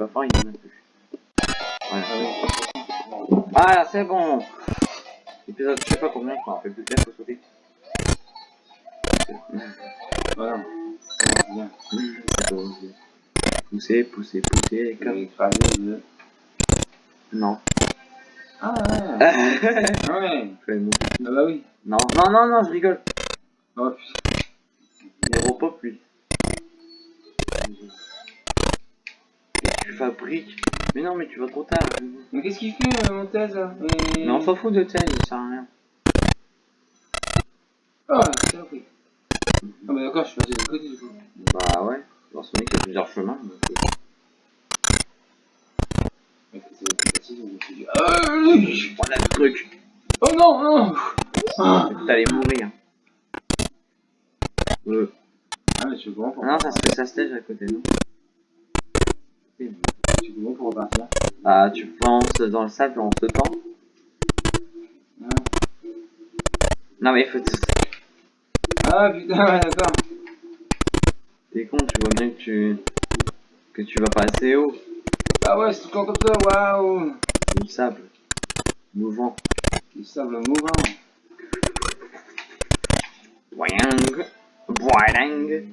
pas fort, il en a plus. Voilà. Ah c'est bon Épisode, je sais pas combien, je m'en rappelle plus, faut sauter. Voilà. Bien. Pousser, pousser, pousser, comme... le... Non. Ah ouais. Ah ouais. fais Ah bah oui. Non, non, non, non, je rigole. Oh putain. Repop, lui. Tu fabriques. Mais non, mais tu vas trop tard. Mais qu'est-ce qu'il fait, euh, mon thèse Et- Mais on s'en fout de tel, il sert à rien. Ah, c'est ok. Ah bah d'accord, je suis passé de côté du coup. Bah ouais. Dans Sonic, il y a plusieurs chemins. euh, Ouais, c'est plus facile, donc je suis. Ah Voilà le truc. Oh non, non ah. T'allais mourir. Euh. ah mais je comment pour Non, ça se fait sa stage à côté, non Je suis comment pour repartir Ah, tu penses dans le sable en sautant Ah. Non, mais il faut. Ah putain, ouais, d'accord. T'es con, tu vois bien que tu. que tu vas pas assez haut. Ah ouais, c'est tout temps comme ça, waouh du sable. Mouvant. Du sable mouvant. Boing. Boing.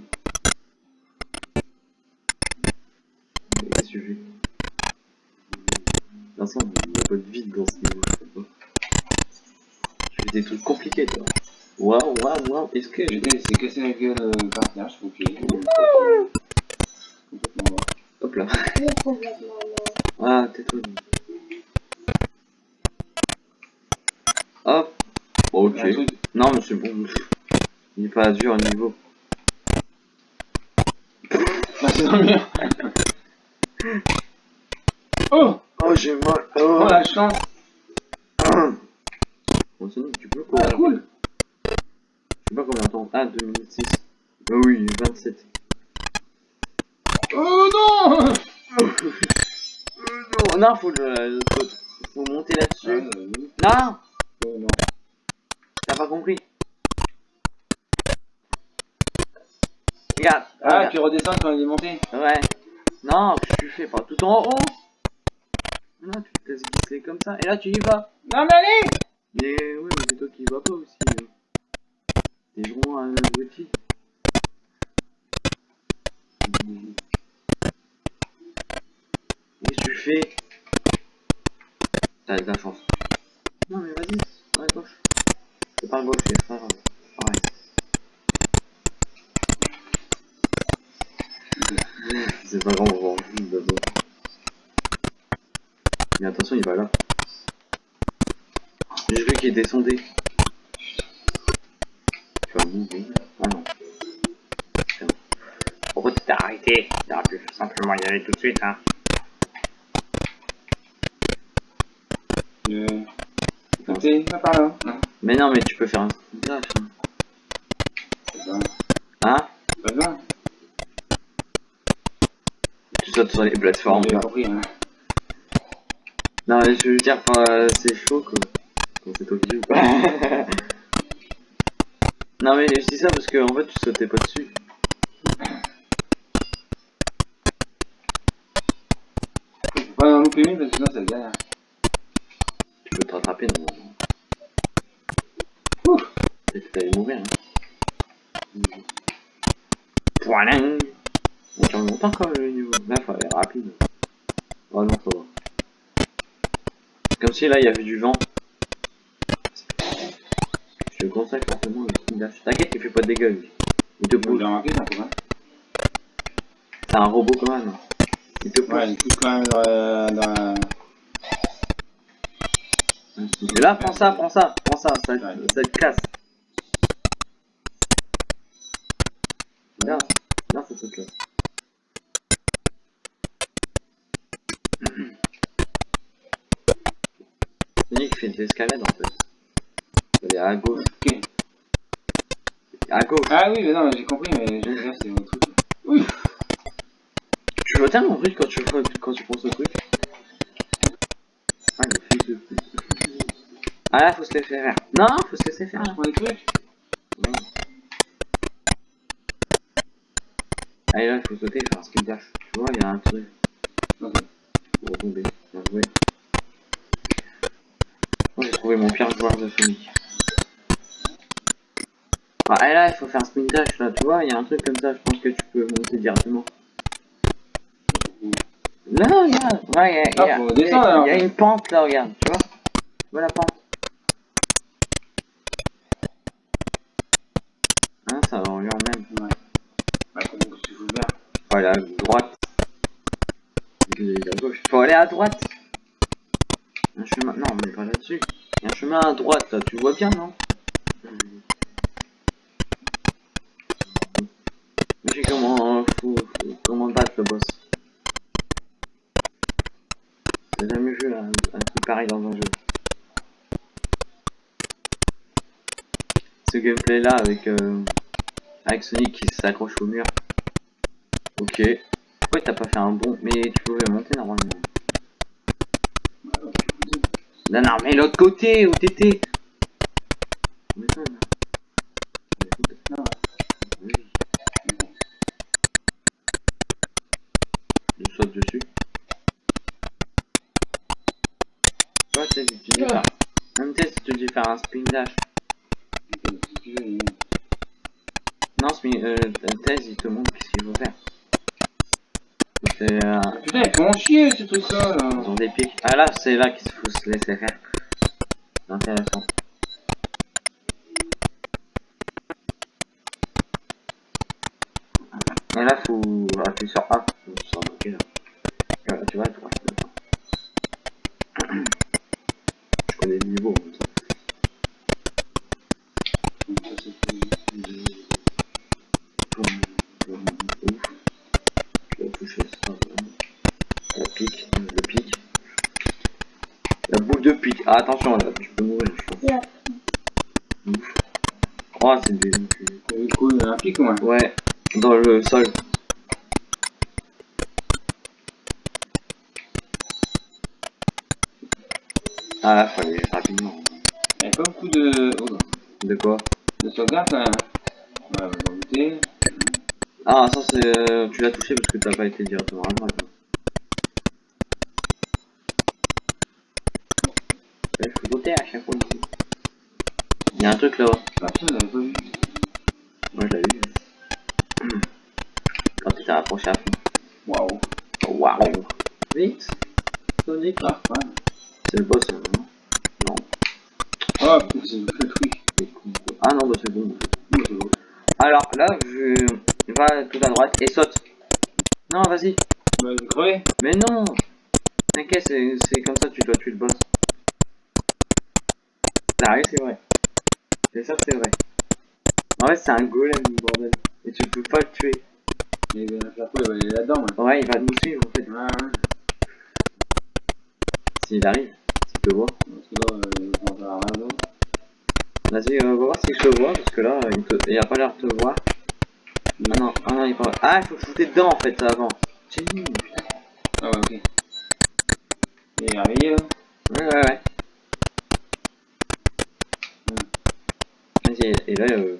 Toute façon, il n'y a pas de vide dans ce niveau, je sais pas. Je fais des trucs compliqués, toi. Waouh, waouh, waouh. Est-ce que Je je. vais c'est cassé la gueule euh, par terre, je trouve qu'il est complètement mort. Hop là. Ah, tais-toi. Hop. Ok. Non, mais c'est bon. Il est pas dur au niveau. Ah, c'est dans le mur. Oh Oh, j'ai mal. Oh la chance Bon, tu peux Ah courir. cool Je sais pas combien de temps. Ah, 2 minutes 6. Ah oui, 27. Oh non Euh, non, faut le. Faut, faut monter Ah, là-dessus. euh, oui. Non Oh, non. T'as pas compris. Regarde. Ah, regarde. tu redescends quand il est monté Ouais. Non, tu fais pas tout en haut. Non, tu te laisses glisser comme ça. Et là, tu y vas. Non mais allez Mais oui, mais c'est toi qui y vas pas aussi. T'es gros un abruti. Qu'est-ce que tu fais? T'as de la chance. Non mais vas-y, à la gauche. C'est pas à gauche, c'est pas grave. Pareil. C'est pas grave, en. Mais attention, il va là. J'ai vu qu'il descendait. Tu vas mourir. Ah non. Tu t'es arrêté T'aurais pu simplement y aller tout de suite, hein. Je... Écoutez, pas par là. Non, Mais non, mais tu peux faire un. Hein, pas hein? Sur les plateformes. J'ai là. compris, hein. Non, mais je veux dire, euh, c'est chaud quoi. C'est non, mais je dis ça parce que en fait, tu sautais pas dessus. Pas louper parce que sinon ça galère. Tu peux te rattraper normalement. Ouf. Peut-être que t'allais mourir. Hein. Quand même le niveau. Là, faut aller rapide. Oh non, ça va. Comme si là, il y avait du vent. Je te conseille fortement le King Dash. T'inquiète, il fait pas de dégâts lui. Il te pousse. c'est un robot quand même. Il te pousse. Ouais, il pousse quand même dans la... Dans la... Et là, prends ça, prends ça, prends ça, ça, ça te casse. Bien, bien ce truc fait de l'escalade en fait. Est à gauche. Ok. À gauche. Ah oui, mais non, j'ai compris, mais je là, c'est mon truc. Oui. Tu vois tellement vite quand tu, quand tu prends ce truc. Ah, le fils de pute. Ah là, faut se laisser faire. Non, faut se laisser faire. Je prends des trucs. Allez là, il faut sauter, faire un skill dash. Tu vois, il y a un truc. Ok. Pour retomber. Bien joué. Trouvé mon pire joueur de Sonic. Ah, et là, il faut faire un spin dash, là, tu vois, il y a un truc comme ça, je pense que tu peux monter directement. Là, regarde, ouais, il y a, Ah, y y une pente, là, regarde, tu vois. Tu vois la pente Hein, ça va en lui en même. Ouais. Bah, comment que tu veux faire? Faut aller à droite. À gauche. Faut aller à droite. Un chemin. Non, mais pas là-dessus. Il y a un chemin à droite, là. Tu vois bien, non? Je sais comment, comment battre le boss? J'ai jamais vu un, un truc pareil dans un jeu. Ce gameplay là avec, euh, avec Sonic qui s'accroche au mur. Ok. Pourquoi t'as pas fait un bon Mais tu pouvais monter normalement? Bah, alors, tu peux dire. Non, non, mais l'autre côté où t'étais. Hein. Non, oui, ouais. je saute dessus. Toi, tu tu dis Ah. faire. Même si tu dis faire un spin dash. Ok, si tu veux, il- Non, spin, euh, thèse, il te montre qu'est-ce qu'il faut faire. C'est euh, Putain, ils font chier ce truc-là, là. ils ont des pics. Ah là, c'est là qu'il faut se laisser faire. C'est intéressant. Et là, faut appuyer sur A. Faut s'en moquer là. Voilà, tu vois, tu vois. Pique, le pic. La boule de pique. Ah, attention là, tu peux mourir, je pense. Il y a Ouf. Oh, c'est des y a un pic, ouais. Ouais, dans le sol. Ah là, faut aller rapidement. Il y a pas beaucoup de... Oh, De quoi? De sauvegarde, même. Ouais, on va. Ah, ça c'est... euh, tu l'as touché parce que t'as pas été directement à droite. hein. Ouais, ici. Il y a un truc là-bas. Ah, putain, j'avais pas vu. Moi je l'avais vu. Quand tu t'es rapproché à fond. Waouh. Waouh Vite Sonic Ah. C'est le boss là, non Non. Oh, putain, c'est le truc. Ah non, bah c'est bon. Alors là, je... Va tout à droite et saute. Non, vas-y. Bah, je vais crever. Mais non T'inquiète, c'est c'est comme ça que tu dois tuer le boss. Sérieux, c'est vrai. C'est ça que c'est vrai. En fait, c'est un golem, bordel. Et tu peux pas le tuer. Et ben, la il va aller là-dedans, ouais. Ouais, il va nous suivre en fait. Ouais, ouais. S'il arrive, s'il te voit. Parce que là, euh, on va. Vas-y, euh, on va voir si je te vois, parce que là, il, te... il a pas l'air de te voir. Ah non, ah non, il pas... Ah, il faut te foutre dedans en fait, ça avant. J'ai dit, putain. Ah, ouais, ok. Il est réveillé, là. Ouais, ouais, ouais. Vas-y, et là, euh...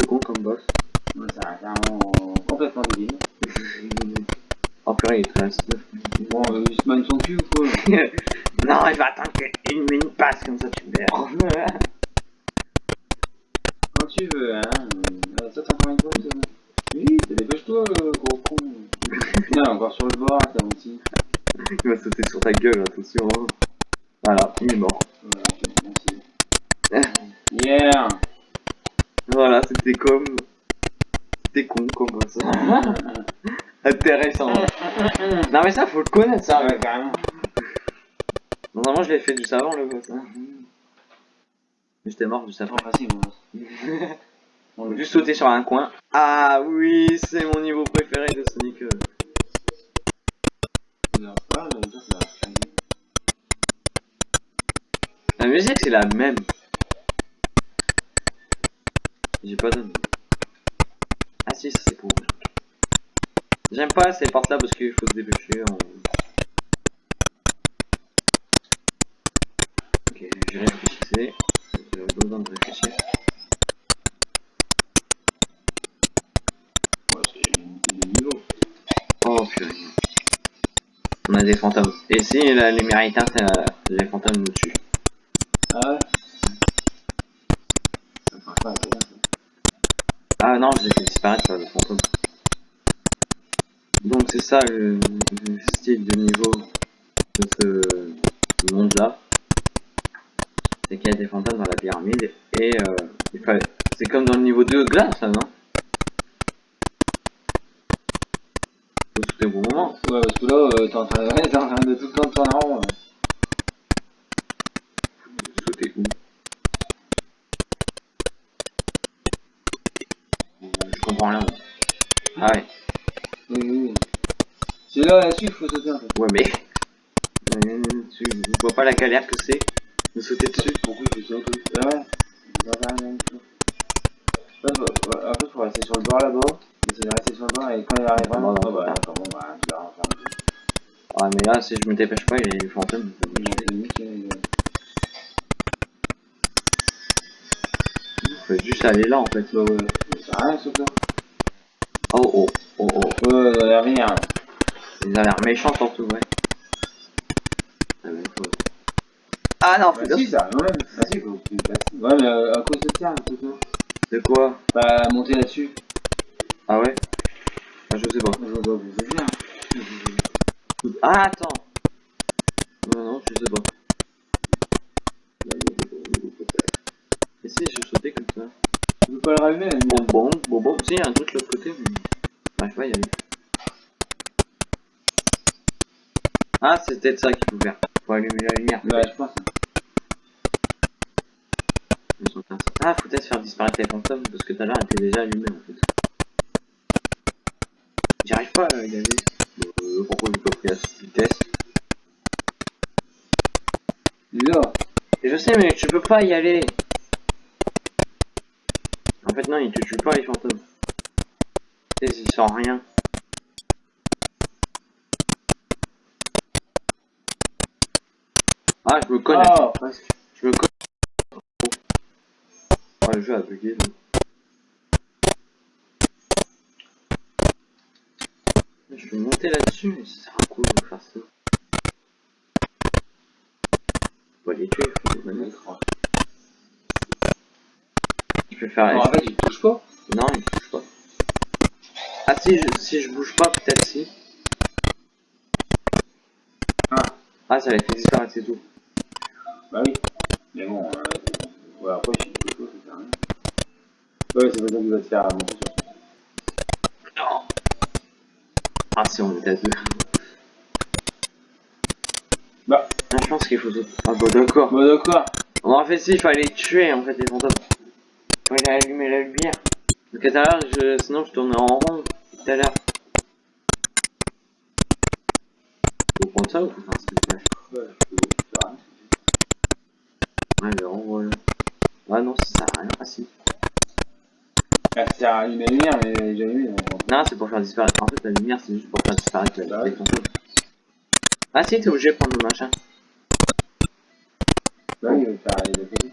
le con comme boss. Ouais, ça a clairement complètement débile. oh purée, il te reste Bon, on va juste man son cul ou quoi non, il va attendre qu'une minute passe, comme ça tu meurs. Quand tu veux, hein. Euh, ça, t'as encore une fois. Oui, dépêche-toi, euh, gros con. Putain, encore sur le bord, t'as aussi. il va sauter sur ta gueule, attention. hein. Voilà, il est mort. Voilà, merci. Yeah Voilà, c'était comme... C'était con comme boss. Intéressant. non mais ça, faut le connaître, ça. Ouais, carrément. Normalement, je l'ai fait juste avant, le boss. Hein. Mais j'étais mort après. trop facile, moi. Juste sauter sur un coin. Ah oui, c'est mon niveau préféré de Sonic. ça. La musique, c'est la même. J'ai pas donné. Ah si, ça c'est pour. J'aime pas ces portes là parce qu'il faut se dépêcher. Ok, je réfléchissais. J'ai besoin de réfléchir. Ouais, c'est. Oh purée. On a des fantômes. Et si la lumière est éteinte, les fantômes nous tuent. Ah ouais Ça marche pas, c'est bien, ça. Ah non, les fais disparaître par les fantômes. Donc c'est ça le, le style de niveau de ce monde-là. C'est qu'il y a des fantômes dans la pyramide et euh, il fallait... C'est comme dans le niveau 2 glace là, non Faut sauter au bon moment. Ouais, parce que là, euh, t'es en train de, t'es en train de tout le temps tourner en rond. là. Sauter où Je comprends rien. moi. Ah ouais. Oui, oui, oui. C'est là, là-dessus, il faut sauter en fait. Ouais mais... Euh, Tu vois pas la galère que c'est de sauter dessus Pourquoi il faut sauter Ah ouais Il va faire rien du tout. Ouais, bah, ouais, En fait, faut rester sur le bord là-bas. Essayer de rester sur le bord et quand il arrive vraiment. Ouais, Ah bah, ouais. d'accord, bon, bah, tu vas refaire un peu. Ah mais là si je me dépêche pas il les gars. Faut juste aller là en fait. Bah ouais, ça rien sauter. Oh oh oh oh. Ouais, ouais, ouais, rien. Ils ont l'air méchants surtout ouais. Ah, Ah non, Bah si, ça même. Bah si, faut que tu passes. Ouais, mais euh, à quoi ça sert, le sauter De quoi? Bah, monter là-dessus. Ah ouais ah, Je sais pas. Je vois pas où c'est bien. Ah attends Non non je sais pas. Et si je sautais comme ça Tu peux pas le rallumer, la Bon lumière. bon bon bon. Si il y a un truc de l'autre côté mais... Bah je vais y aller. Ah c'est peut-être ça qu'il faut faire. Faut allumer la lumière. Ouais, je pense. Ah, faut peut-être faire disparaître les fantômes parce que tout à l'heure elle était déjà allumée en fait. J'y arrive pas à y aller. Euh, pourquoi j'ai pas pris la vitesse Là. Je sais, mais tu peux pas y aller. En fait, non, ils te tuent pas les fantômes. Ils sont rien. Ah, je me connais. Oh, presque. Je me connais. Oh, le jeu a bugué. donc. Je vais monter là-dessus, mais ça sert à quoi de faire ça pas les tuer, faut les mettre. Je peux faire. Alors, en fait, il touche pas. Non, il touche pas. Ah si, je, si je bouge pas, peut-être si. Ah. Ah, ça les fait disparaître, c'est tout. Bah oui. Mais bon, euh... ouais, après, si tu touches pas, ça sert à rien. Ouais, c'est pas ça qui va te faire monter sur Non. Ah si, on était à deux. Bah. Ah, je pense qu'il faut... Ah bah d'accord. Bah d'accord. Bon, en fait, si, il fallait tuer, en fait, les fantômes. Il fallait allumer la lumière. Parce que tout à l'heure, je... sinon, je tournais en rond, tout à l'heure. Faut prendre ça ou faut faire un spectacle Ouais, je peux faire. Ouais, le rond, voilà. Ah non, ça sert à rien. Ah si. Ça sert à la lumière, mais allumée. donc. Non, c'est pour faire disparaître. En fait, la lumière, c'est juste pour faire disparaître la ouais. Ah si, t'es obligé de prendre le machin. Bah oui, il va faire les côtés.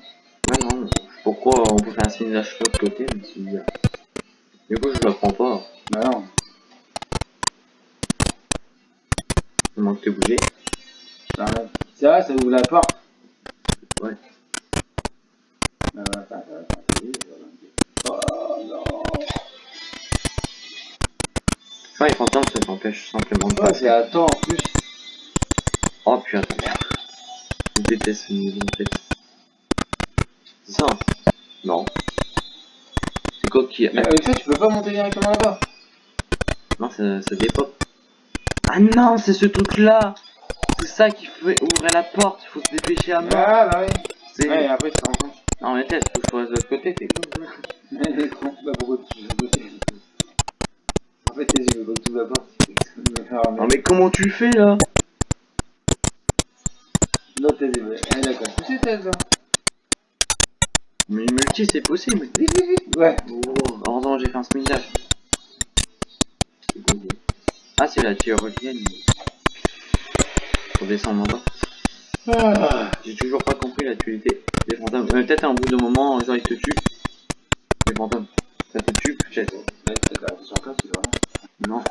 Ouais, non. Pourquoi on peut faire un signage de l'autre côté, mais c'est bizarre. Du coup, je le prends pas. Bah non. Il manque de bouger. Vrai, ça ouvre la porte. Ouais. Bah, voilà, attends, attends, attends, attends. Oh non. Enfin, les fantômes, ça t'empêche simplement de passer. c'est à temps en plus. Oh putain. Je déteste ce niveau en fait. C'est ça hein Non. C'est quoi qui... Mais avec ça, tu peux pas monter directement là-bas. Non, ça, ça dépop. Ah non, c'est ce truc-là C'est ça qui fait ouvrir la porte, il faut se dépêcher à mort. Ah, bah oui. C'est... Ouais, et après, rends compte. Non mais tête, faut que je sois de l'autre côté, t'es con. Bah pourquoi tu veux côté En fait, tes yeux veulent tout. Non mais comment tu fais là L'autre, tes yeux. Elle. Mais multi c'est possible. Vite, vite, vite. Ouais. Oh, heureusement j'ai fait un smidage. Ah c'est la théorienne. Faut descendre en bas. Ah. J'ai toujours pas compris l'utilité des fantômes. Euh, peut-être un bout de moment, genre ils te tuent. Les fantômes. Ça te tue peut-être. Ouais, c'est la sur place, c'est vrai. Non.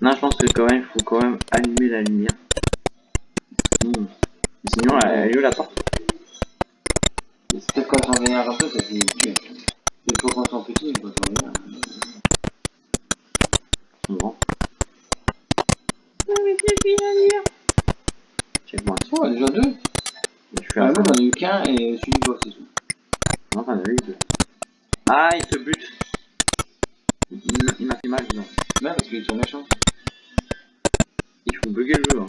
Non, je pense que quand même, il faut quand même allumer la lumière. Sinon, sinon elle, est où la porte C'est peut-être quand on vénère un peu, ça fait tuer. Il faut qu'on soit petit, quand on vénère. Bon, C'est fini à lire. check-moi. Oh, déjà deux Je Ah, un moi j'en ai eu qu'un et celui de toi, c'est tout. Non, t'en as eu deux. Ah, il te bute. Il, m'a fait mal, non. Non, parce qu'ils sont méchants. Il faut bugger le jeu. Hein.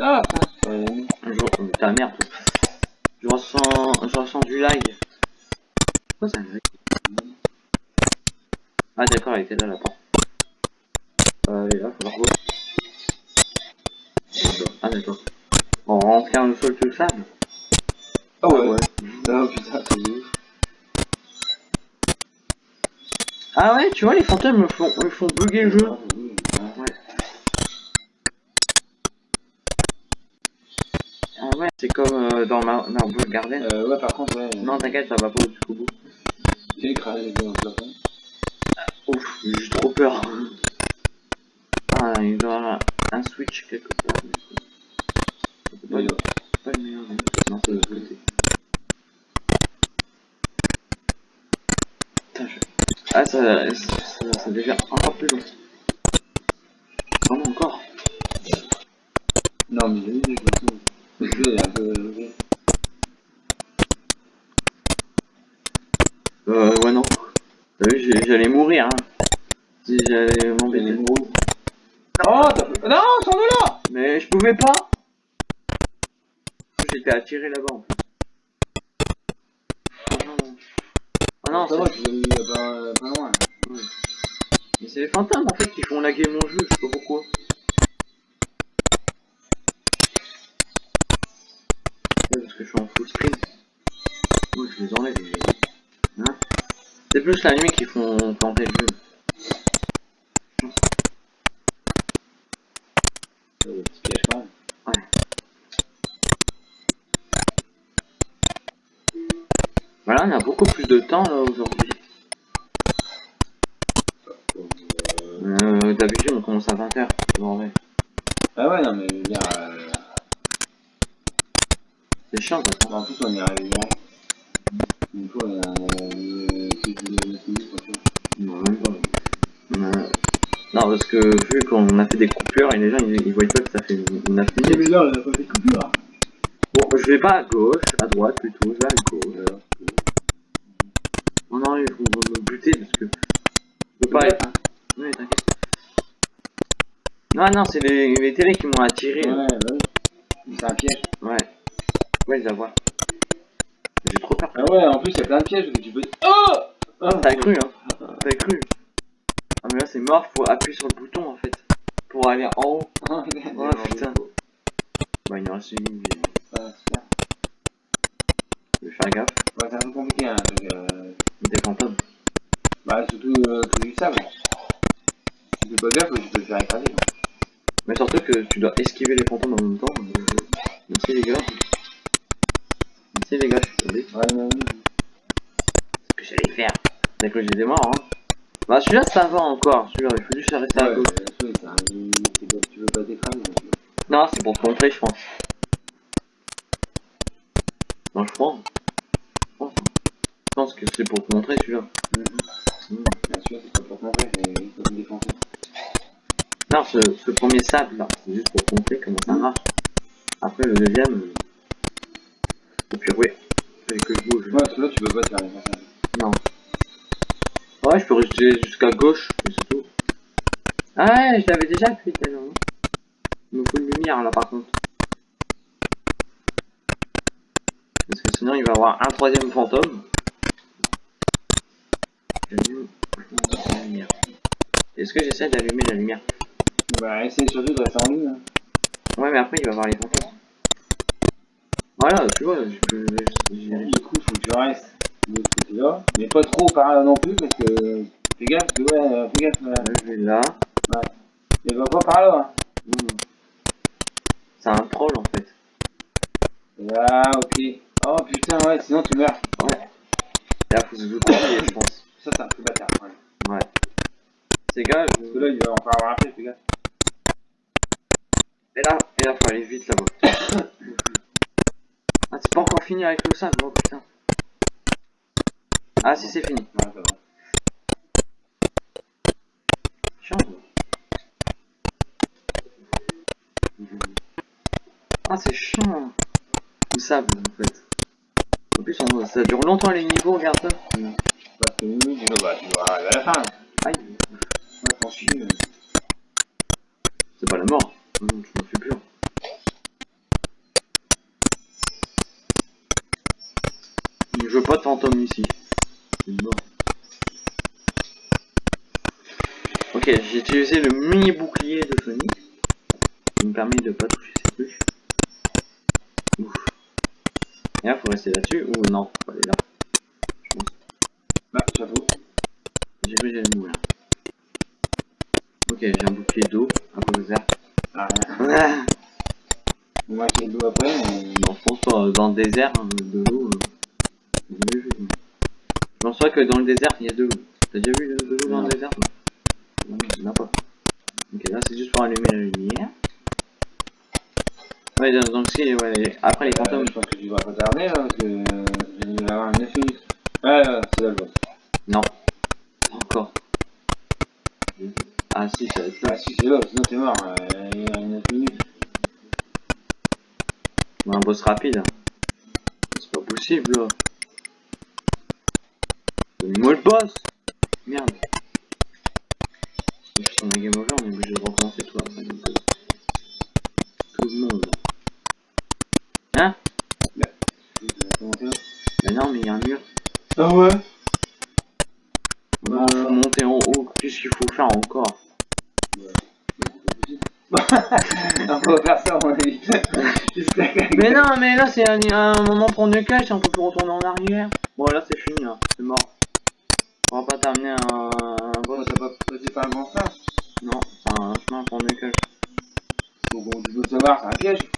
Ah, ouais, oui. Un jour, euh, ta merde. toi. Je ressens, je ressens du lag. Pourquoi ça lag? Ah, d'accord, elle était là, la porte. Euh, est là, faut la revoir. Ah, d'accord. On rentre le sol tout le sable. Ah ouais, Ah putain, c'est ouf. Ah ouais, tu vois, les fantômes me font, me font bugger le jeu. Ah, oui, ouais. Ouais. Ah ouais, c'est comme euh, dans Mar Marble Garden. Euh, ouais, par contre, ouais. Non, t'inquiète, ça va pas jusqu'au bout. J'ai écrasé les le plafond. Ouf, j'ai trop peur. Il doit avoir un switch quelque part. C'est pas, pas le meilleur, non. Non, c'est de l'autre côté. Je... Ah, ça, ça, ça devient encore plus long. Vraiment encore. Non, mais j'ai vu. Le jeu est un peu. Euh, ouais, non. Vu, j'ai- j'allais mourir, hein. Si j'allais m'embêter. Non, Non, sors de là Mais je pouvais pas. J'étais attiré là-bas, en fait. Ah non. Ah non, ça c'est- va, tu pas, pas loin. Mais c'est les fantômes en fait qui font laguer mon jeu, je sais pas pourquoi. Ouais, parce que je suis en full screen. Ouais, je les enlève. Hein? C'est plus la nuit qui font planter le jeu. Petit. Voilà, on a beaucoup plus de temps là aujourd'hui. Euh, D'habitude on commence à 20h. Bon, ouais. Ah ouais, non, mais je veux dire. Euh... C'est chiant de toute façon. En plus, on est arrivé direct. Une fois, on a. Non, parce que vu qu'on a fait des coupures et les gens ils, ils voient pas que ça fait 9 minutes. Mais là, on a pas fait de coupure. Bon, je vais pas à gauche, à droite plutôt, je vais à gauche. Oh non, ils vont me buter parce que. Je peux pas Ouais. être. Oui, t'inquiète. Non, non, c'est les, les télés qui m'ont attiré. Ouais, oui. C'est un piège. Ouais. Ouais, je la vois. J'ai trop peur. Ah ouais, en plus, il y a plein de pièges que tu peux. Oh Ah, T'as cru, hein T'as cru. C'est mort, faut appuyer sur le bouton en fait. Pour aller en haut. Oh putain. Bah, il en reste une. Ah, super. Je vais faire gaffe. Ouais, c'est un peu compliqué, hein. donc, euh, Des fantômes. Bah, surtout euh, tout du sable. Si tu fais pas gaffe, tu peux te faire écraser. Mais surtout que tu dois esquiver les fantômes en même temps. euh, Merci les gars. Merci les gars, je suis tombé. Ouais, non, non. ce que j'allais faire? La cloche des morts, hein. Bah celui-là ça va encore, celui-là il faut juste rester à gauche. un- tu veux- pas. Non, c'est pour te montrer, je pense. Non, je crois. Je pense, Je pense que c'est pour te montrer celui-là. Mhm. Mm. Bien sûr, c'est pas pour te montrer, c'est pour te défoncer. Non, ce, ce premier sable là, c'est juste pour te montrer comment ça marche. Après le deuxième. Et puis oui, fallait que je bouge. Ouais, parce que là, tu peux pas te faire défoncer. Non. Ouais, je peux rester jusqu'à gauche, c'est tout. Ah ouais, je l'avais déjà fait tellement. Il me faut une lumière là par contre. Parce que sinon il va y avoir un troisième fantôme. Est-ce que j'essaie d'allumer la lumière? Bah, essaye surtout de rester en ligne. Hein. Ouais, mais après il va y avoir les fantômes. Voilà, tu vois, je du coup, faut que tu restes là. Mais pas trop par là non plus, parce que. Fais gaffe, parce que ouais, euh, fais gaffe. euh, Là, je vais là. Mais va pas par là. Hein. C'est un troll en fait. Ah, ok. Oh putain, ouais, sinon tu meurs. Ouais. Et là, faut se douter, je pense. Ça, c'est un peu bâtard. Ouais. Ouais. ces gars, je- Parce que là, il va encore avoir un pied, fais gaffe. Et là, et là, faut aller vite là-bas. ah, c'est pas encore fini avec le sable, oh putain. Ah, si, c'est fini. Ouais. Chiant. Ah, c'est chiant. Le sable, en fait. En plus, on- ça dure longtemps les niveaux, regarde ça. Tu tu arriver à la fin. Aïe, Ouais, c'est pas la mort. Je m'en fais plus. Je veux pas de fantôme ici. Mort. Ok, j'ai utilisé le mini bouclier de Sonic. Qui me permet de pas toucher ces trucs. Ouf. Et là, faut rester là-dessus. Ou non, faut aller là. Je pense. Bah, j'avoue. J'ai vu, j'ai le mou là. Ok, j'ai un bouclier d'eau. Un peu vert. Ah, Ah moi, j'ai le dos après, mais. Non, je pense pas. Dans le désert, hein, de l'eau. euh, pense pas que dans le désert, il y a de l'eau. T'as déjà vu de, de l'eau dans le désert? Non, a pas. Ok, là, c'est juste pour allumer la lumière. Ouais, donc- si, ouais, après les Euh, fantômes. je pense que tu vas pas tarder, là, parce que. euh, Il va y avoir 9 minutes. Ouais, ouais, c'est là le boss. Non. Pas Encore. Ah si, ça va être là. Ah, si, c'est là, sinon t'es mort. euh, Il y a 9 minutes. Ouais, un boss rapide. C'est pas possible là. Le boss Merde. Je suis sur ma game over, on est obligé de recommencer tout après. euh, Tout le monde. Hein? Ça Mais non, mais il y a un mur. Ah ouais? Faut monter en haut. Qu'est-ce qu'il faut faire encore? On peut faire ça, mon avis. Mais non, mais là c'est un, un moment pour ne cache, on peut plus retourner en arrière. Bon là c'est. On pas un, un boss. t'as pas par le grand sens Non, c'est un chemin pour ne cache. Donc, on tu veux savoir, c'est un piège?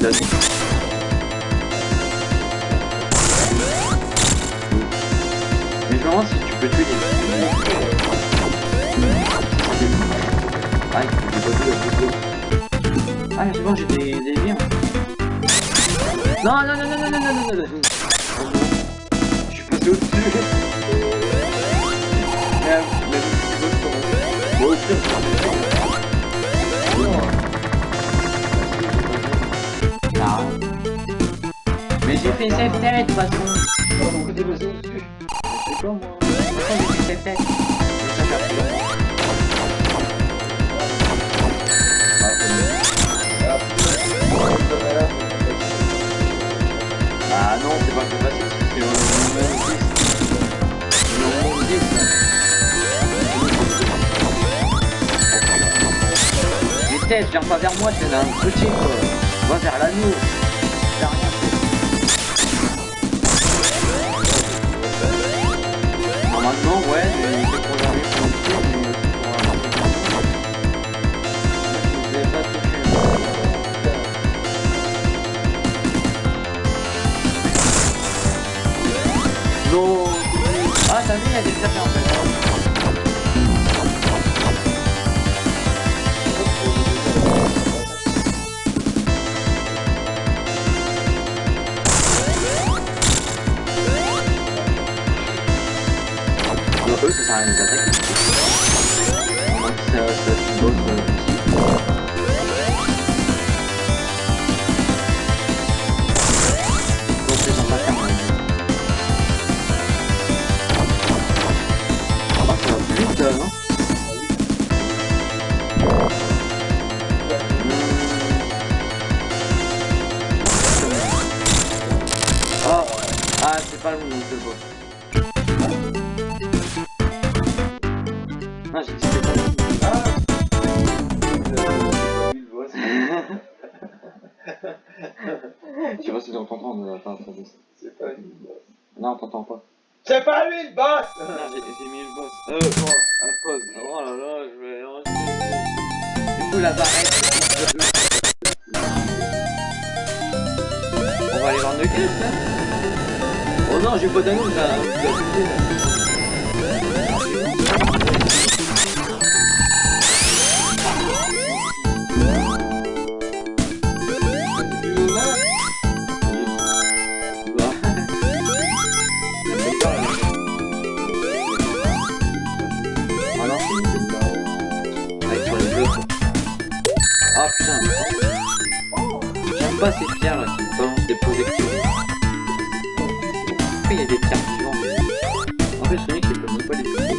Mais je me demande si tu peux tuer les... Ah, il Ah, c'est bon, j'ai des... des vies. Non, non, non, non, non, non, non, non, non, non. Je suis passé au-dessus. fait safe tête parce C'est quoi Ah non, c'est pas facile, parce que 10. Les têtes, viens pas vers moi, c'est un truc, quoi. Moi vers l'amour. 小心点姐姐的 Ah oh, putain J'aime pas ces pierres là qui me balancent des projectiles. Pourquoi il y a des pierres vivantes En fait Sonic il peut même pas les toucher.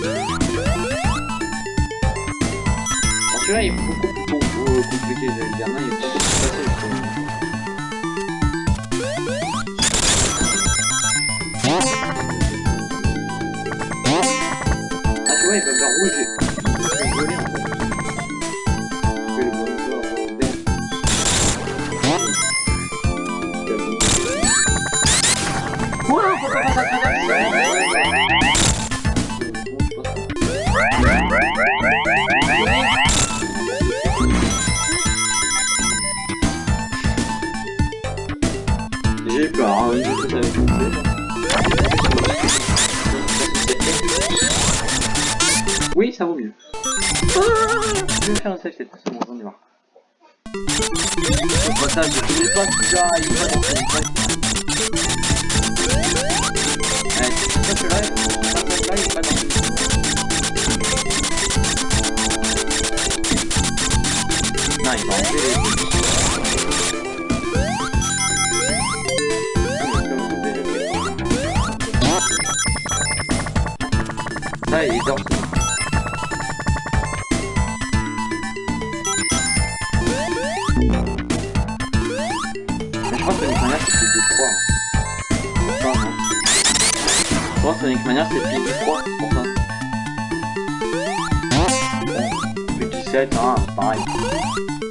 celui-là il est beaucoup plus compliqué, j'allais dire, non il est beaucoup plus facile. Ah tu vois, il va me rouge. está movido. Ah! Deixa eu não ser feito. Bye.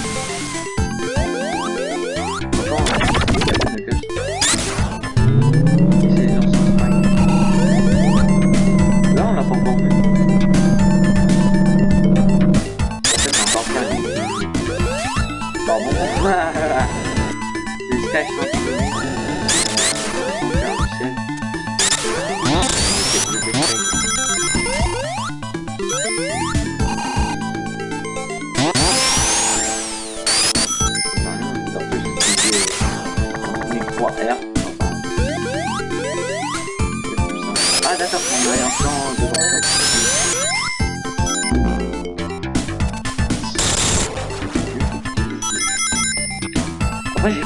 Pardon. C'est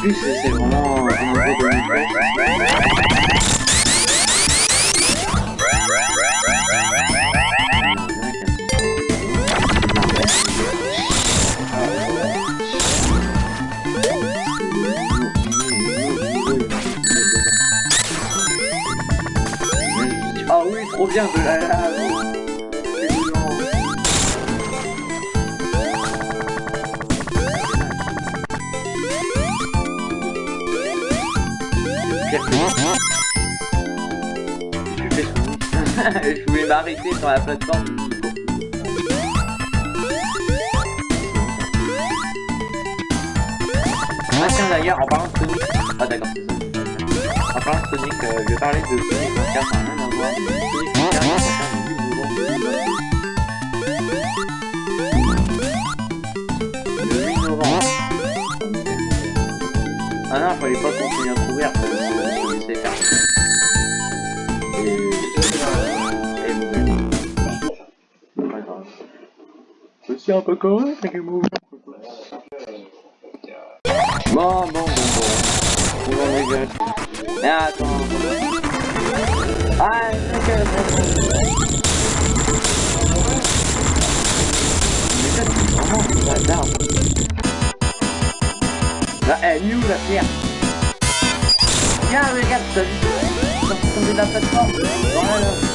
C'est c'est vraiment un gros Ah oui, trop bien de la lave Je voulais m'arrêter sur la plateforme. Ah tiens d'ailleurs, en parlant de Sonic... Ah d'accord, c'est ça. En parlant de Sonic, euh, je vais parler de Sonic 24, ça n'a rien à voir. Sonic 24, ça concerne le 8 novembre 2022. Le 8 novembre. Ah non, fallait pas continuer à courir, fallait Je suis un peu correct avec les mouvements. Bon, bon, bon, bon. On va gueule. Mais attends. Ah, ok, Mais ça, c'est vraiment du bazar. Là, elle est où la pierre Regarde, regarde, t'as vu Ils sont tombés de la plateforme.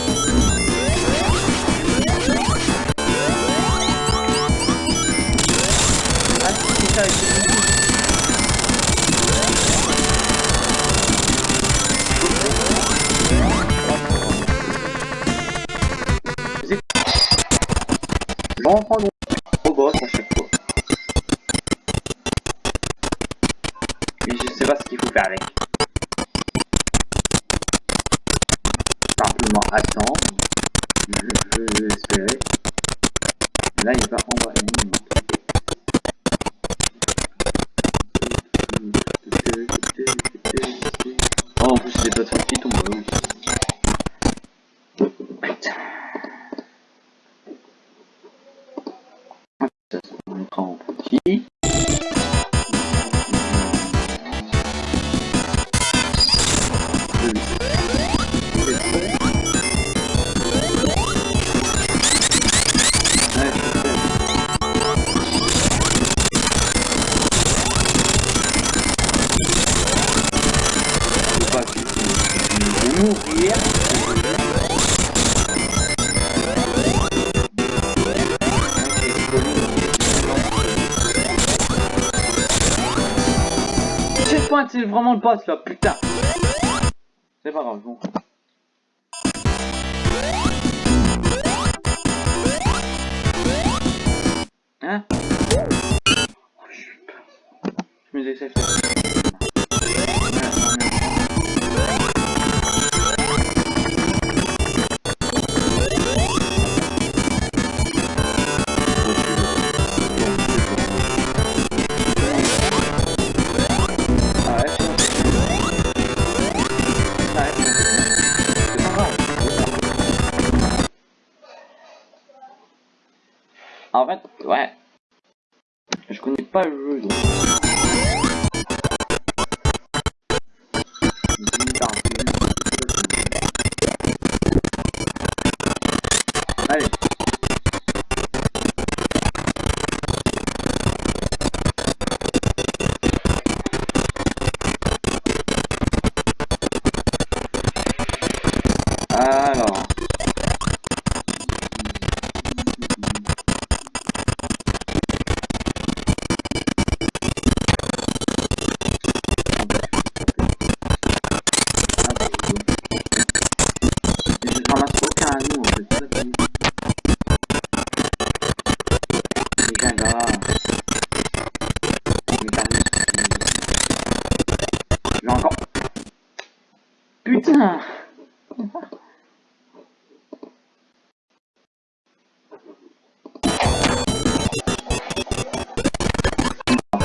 Voilà. Oh c'est vraiment le boss là, putain. C'est pas grave, bon. Je connais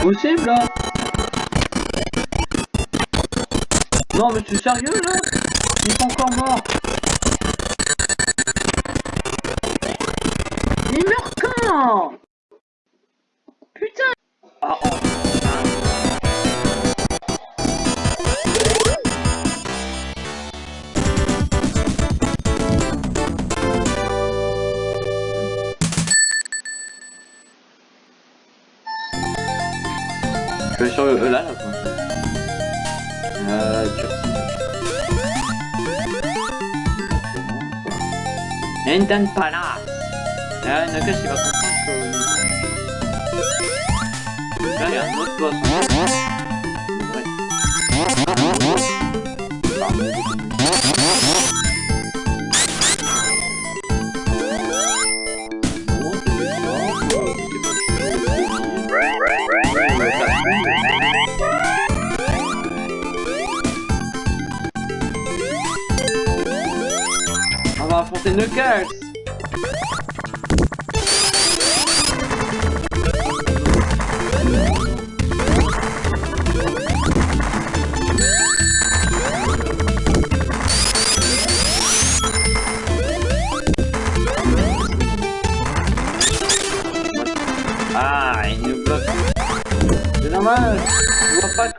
Impossible là Non mais tu es sérieux là. Il est encore mort. Il meurt quand? Putain. Ah oh. N'entends pas là Ah, Nakash il va comprendre que... Là il y a un autre boss en fait. Ouais. On va affronter Knuckles Ah, il nous bloque. C'est dommage. Je vois pas